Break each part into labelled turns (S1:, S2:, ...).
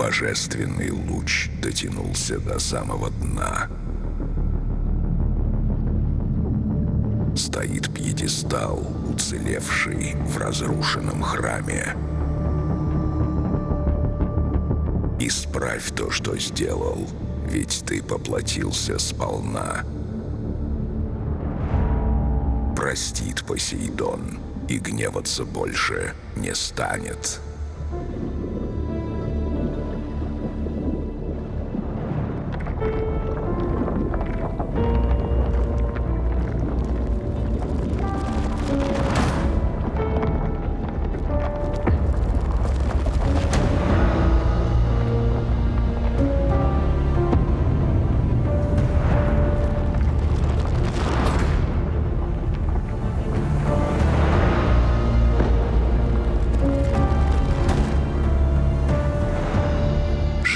S1: Божественный луч дотянулся до самого дна. Стоит пьедестал, уцелевший в разрушенном храме. Исправь то, что сделал, ведь ты поплатился сполна. Простит Посейдон, и гневаться больше не станет.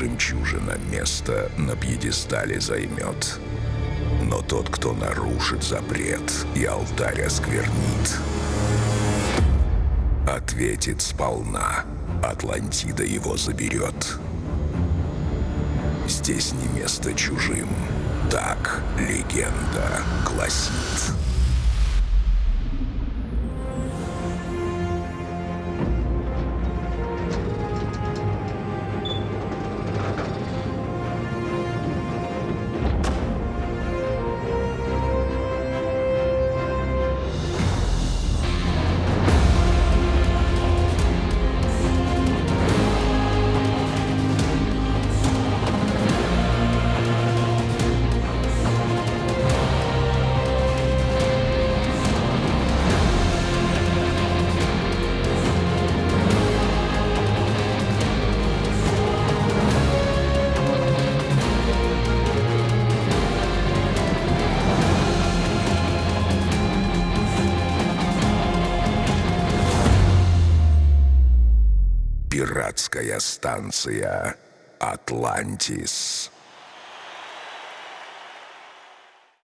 S1: Жемчужина место на пьедестале займет. Но тот, кто нарушит запрет и алтарь осквернит, ответит сполна. Атлантида его заберет. Здесь не место чужим. Так легенда гласит. Пиратская станция «Атлантис».